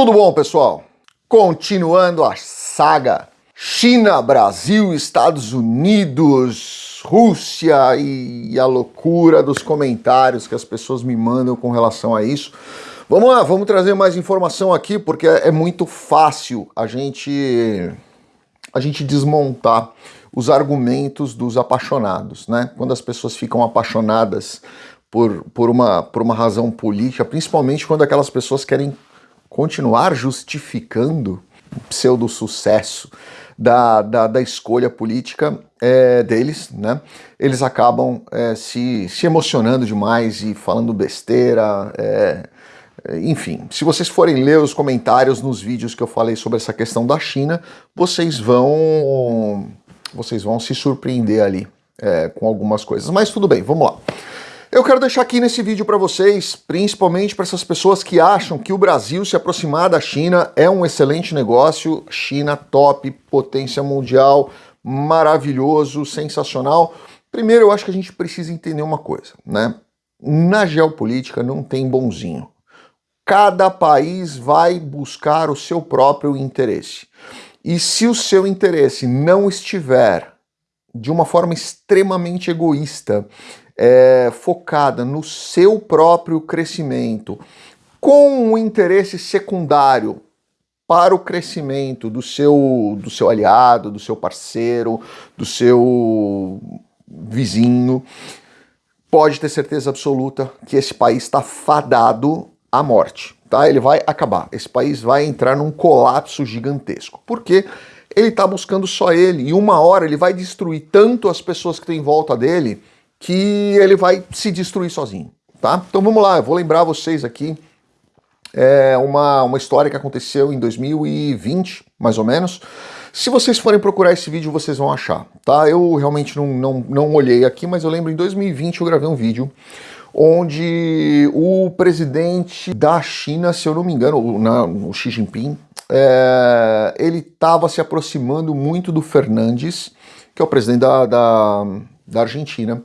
Tudo bom, pessoal? Continuando a saga China, Brasil, Estados Unidos, Rússia e a loucura dos comentários que as pessoas me mandam com relação a isso. Vamos lá, vamos trazer mais informação aqui porque é muito fácil a gente a gente desmontar os argumentos dos apaixonados, né? Quando as pessoas ficam apaixonadas por, por, uma, por uma razão política, principalmente quando aquelas pessoas querem continuar justificando o pseudo-sucesso da, da, da, escolha política é, deles, né? Eles acabam é, se, se emocionando demais e falando besteira, é, enfim, se vocês forem ler os comentários nos vídeos que eu falei sobre essa questão da China, vocês vão, vocês vão se surpreender ali é, com algumas coisas. Mas tudo bem, vamos lá. Eu quero deixar aqui nesse vídeo para vocês, principalmente para essas pessoas que acham que o Brasil se aproximar da China é um excelente negócio, China top, potência mundial, maravilhoso, sensacional. Primeiro, eu acho que a gente precisa entender uma coisa, né? Na geopolítica não tem bonzinho cada país vai buscar o seu próprio interesse. E se o seu interesse não estiver de uma forma extremamente egoísta, é, focada no seu próprio crescimento, com um interesse secundário para o crescimento do seu, do seu aliado, do seu parceiro, do seu vizinho, pode ter certeza absoluta que esse país está fadado a morte, tá? Ele vai acabar. Esse país vai entrar num colapso gigantesco. Por quê? Ele está buscando só ele e uma hora ele vai destruir tanto as pessoas que estão em volta dele que ele vai se destruir sozinho, tá? Então vamos lá, eu vou lembrar vocês aqui é uma, uma história que aconteceu em 2020, mais ou menos. Se vocês forem procurar esse vídeo, vocês vão achar, tá? Eu realmente não, não, não olhei aqui, mas eu lembro em 2020 eu gravei um vídeo onde o presidente da China, se eu não me engano, o, Xi Jinping, é, ele estava se aproximando muito do Fernandes, que é o presidente da, da, da Argentina,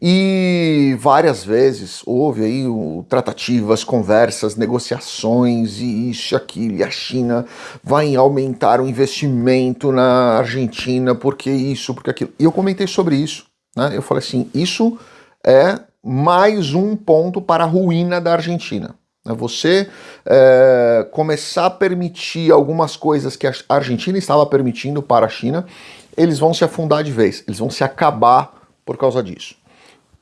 e várias vezes houve aí o, tratativas, conversas, negociações e isso e aquilo, e a China vai aumentar o investimento na Argentina, porque isso, porque aquilo. E eu comentei sobre isso, né? Eu falei assim, isso é mais um ponto para a ruína da Argentina. É você é, começar a permitir algumas coisas que a Argentina estava permitindo para a China, eles vão se afundar de vez, eles vão se acabar por causa disso.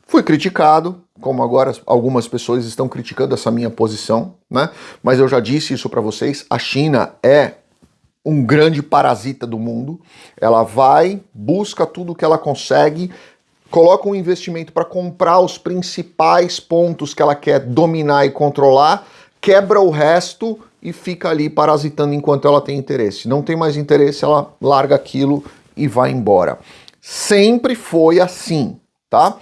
Fui criticado, como agora algumas pessoas estão criticando essa minha posição, né? Mas eu já disse isso para vocês, a China é um grande parasita do mundo. Ela vai, busca tudo que ela consegue, coloca um investimento para comprar os principais pontos que ela quer dominar e controlar, quebra o resto e fica ali parasitando enquanto ela tem interesse. Não tem mais interesse, ela larga aquilo e vai embora. Sempre foi assim, tá?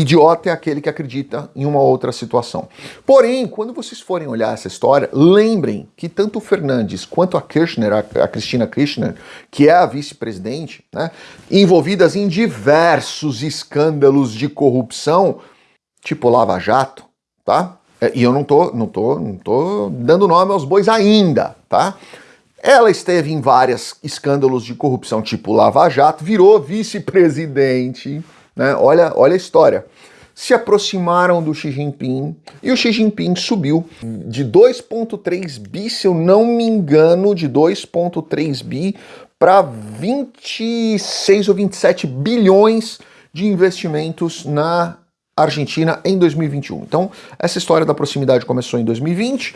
Idiota é aquele que acredita em uma outra situação. Porém, quando vocês forem olhar essa história, lembrem que tanto o Fernandes quanto a Kirchner, a, a Cristina Kirchner, que é a vice-presidente, né, envolvidas em diversos escândalos de corrupção, tipo Lava Jato, tá? É, e eu não tô, não tô, não tô dando nome aos bois ainda, tá? Ela esteve em vários escândalos de corrupção, tipo Lava Jato, virou vice-presidente né? Olha, olha a história. Se aproximaram do Xi Jinping e o Xi Jinping subiu de 2,3 bi, se eu não me engano, de 2,3 bi para 26 ou 27 bilhões de investimentos na Argentina em 2021. Então, essa história da proximidade começou em 2020,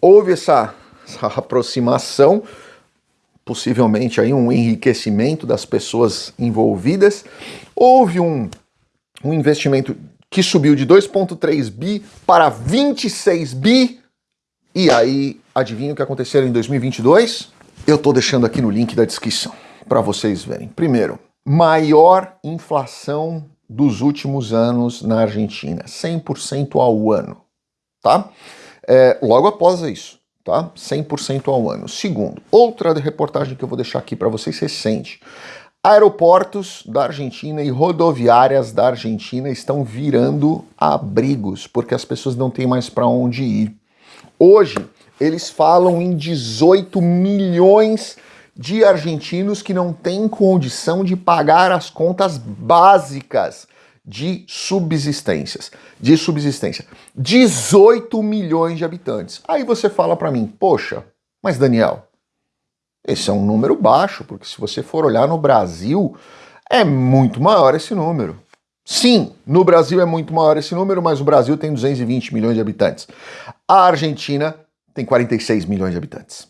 houve essa, essa aproximação, possivelmente aí um enriquecimento das pessoas envolvidas, houve um, um investimento que subiu de 2,3 bi para 26 bi, e aí, adivinha o que aconteceu em 2022? Eu estou deixando aqui no link da descrição para vocês verem. Primeiro, maior inflação dos últimos anos na Argentina, 100% ao ano, tá? É, logo após isso, tá? 100% ao ano. Segundo, outra reportagem que eu vou deixar aqui para vocês recente. Aeroportos da Argentina e rodoviárias da Argentina estão virando abrigos, porque as pessoas não têm mais para onde ir. Hoje, eles falam em 18 milhões de argentinos que não têm condição de pagar as contas básicas de subsistências, de subsistência. 18 milhões de habitantes. Aí você fala para mim, poxa, mas Daniel, esse é um número baixo, porque se você for olhar no Brasil, é muito maior esse número. Sim, no Brasil é muito maior esse número, mas o Brasil tem 220 milhões de habitantes. A Argentina tem 46 milhões de habitantes.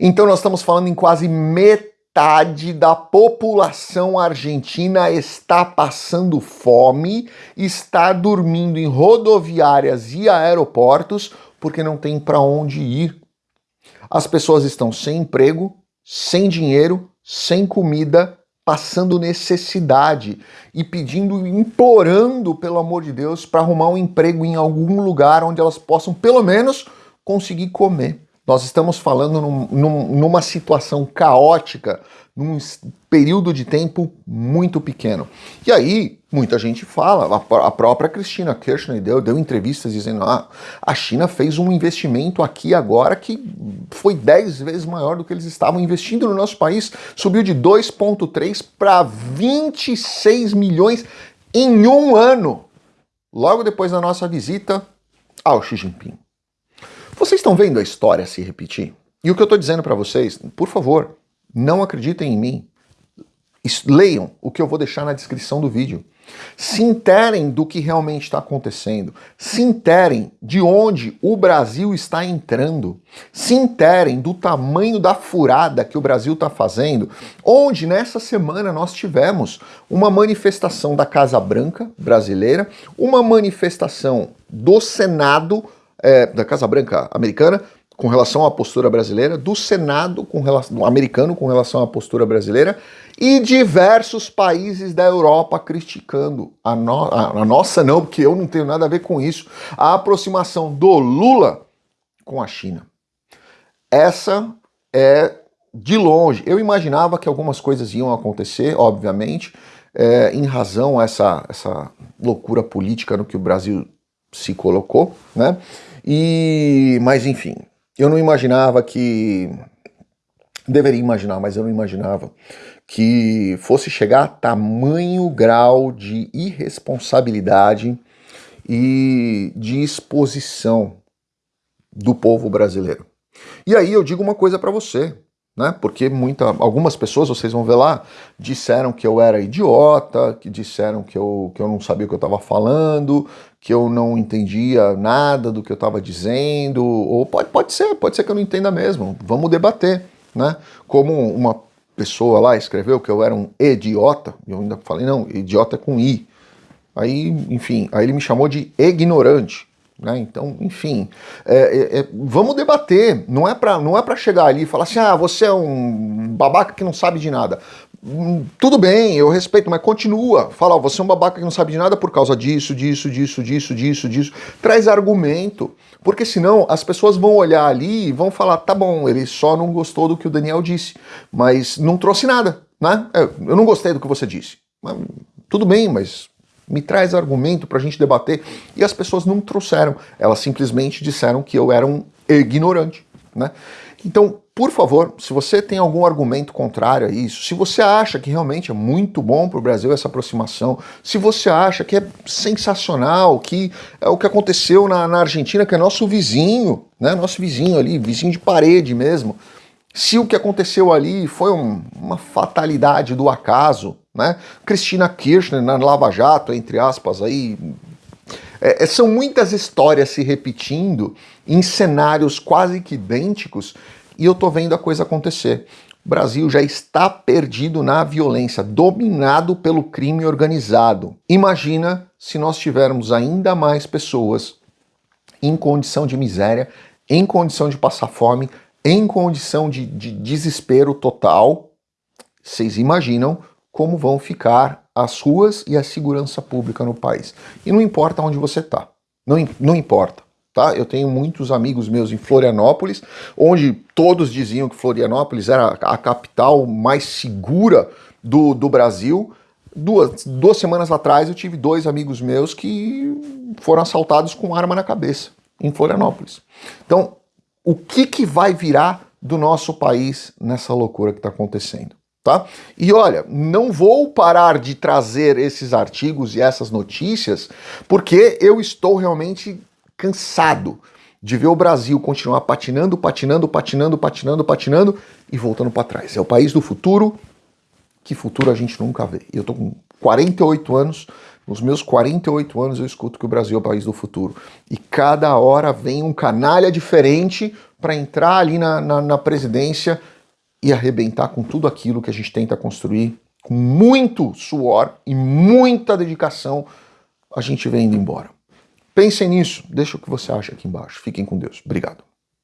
Então nós estamos falando em quase metade da população argentina está passando fome, está dormindo em rodoviárias e aeroportos porque não tem para onde ir. As pessoas estão sem emprego, sem dinheiro, sem comida, passando necessidade e pedindo, implorando, pelo amor de Deus, para arrumar um emprego em algum lugar onde elas possam, pelo menos, conseguir comer. Nós estamos falando num, num, numa situação caótica, num período de tempo muito pequeno. E aí, muita gente fala, a, própria Cristina Kirchner deu, deu entrevistas dizendo ah, a China fez um investimento aqui agora que foi 10 vezes maior do que eles estavam investindo no nosso país, subiu de 2,3 para 26 milhões em um ano, logo depois da nossa visita ao Xi Jinping. Vocês estão vendo a história se repetir? E o que eu estou dizendo para vocês, por favor, não acreditem em mim. Leiam o que eu vou deixar na descrição do vídeo. Se interem do que realmente está acontecendo. Se interem de onde o Brasil está entrando. Se interem do tamanho da furada que o Brasil está fazendo. Onde nessa semana nós tivemos uma manifestação da Casa Branca brasileira, uma manifestação do Senado é, da Casa Branca americana com relação à postura brasileira, do Senado com relação, americano com relação à postura brasileira e diversos países da Europa criticando a, no, a, a nossa não, porque eu não tenho nada a ver com isso, a aproximação do Lula com a China. Essa é de longe. Eu imaginava que algumas coisas iam acontecer, obviamente, é, em razão a essa, essa loucura política no que o Brasil se colocou, né? E, mas enfim, eu não imaginava que deveria imaginar, mas eu não imaginava que fosse chegar a tamanho grau de irresponsabilidade e de exposição do povo brasileiro. E aí eu digo uma coisa para você, né? Porque muita, algumas pessoas, vocês vão ver lá, disseram que eu era idiota, que disseram que eu, que eu não sabia o que eu estava falando, que eu não entendia nada do que eu estava dizendo, ou pode, pode ser, pode ser que eu não entenda mesmo, vamos debater, né? Como uma pessoa lá escreveu que eu era um idiota, eu ainda falei, não, idiota é com I. Aí, enfim, aí ele me chamou de ignorante. Né? Então, enfim, é, é, é, vamos debater. Não é para é chegar ali e falar assim, ah, você é um babaca que não sabe de nada. Hum, tudo bem, eu respeito, mas continua. Fala, oh, você é um babaca que não sabe de nada por causa disso, disso, disso, disso, disso, disso. Traz argumento, porque senão as pessoas vão olhar ali e vão falar, tá bom, ele só não gostou do que o Daniel disse, mas não trouxe nada, né? É, eu não gostei do que você disse. Mas, tudo bem, mas me traz argumento para a gente debater. E as pessoas não trouxeram, elas simplesmente disseram que eu era um ignorante. Né? Então, por favor, se você tem algum argumento contrário a isso, se você acha que realmente é muito bom para o Brasil essa aproximação, se você acha que é sensacional, que é o que aconteceu na, na Argentina, que é nosso vizinho, né? nosso vizinho ali, vizinho de parede mesmo, se o que aconteceu ali foi um, uma fatalidade do acaso, né? Cristina Kirchner na Lava Jato, entre aspas, aí. É, é, são muitas histórias se repetindo em cenários quase que idênticos e eu tô vendo a coisa acontecer. O Brasil já está perdido na violência, dominado pelo crime organizado. Imagina se nós tivermos ainda mais pessoas em condição de miséria, em condição de passar fome, em condição de, de desespero total. Vocês imaginam como vão ficar as ruas e a segurança pública no país. E não importa onde você está, não, não importa. Tá? Eu tenho muitos amigos meus em Florianópolis, onde todos diziam que Florianópolis era a capital mais segura do, do Brasil. Duas, duas semanas atrás eu tive dois amigos meus que foram assaltados com arma na cabeça em Florianópolis. Então, o que, que vai virar do nosso país nessa loucura que está acontecendo. Tá? E olha, não vou parar de trazer esses artigos e essas notícias porque eu estou realmente cansado de ver o Brasil continuar patinando, patinando, patinando, patinando, patinando e voltando para trás. É o país do futuro, que futuro a gente nunca vê. Eu tô com 48 anos, nos meus 48 anos eu escuto que o Brasil é o país do futuro. E cada hora vem um canalha diferente para entrar ali na, na, na presidência e arrebentar com tudo aquilo que a gente tenta construir com muito suor e muita dedicação, a gente vem indo embora. Pensem nisso, deixa o que você acha aqui embaixo. Fiquem com Deus. Obrigado.